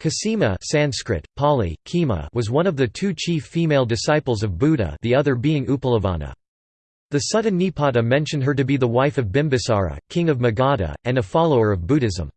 Kshema Sanskrit, Pali, Khema was one of the two chief female disciples of Buddha the other being Uppalavanna. The Sutta Nipata mention her to be the wife of Bimbisara, king of Magadha, and a follower of Buddhism.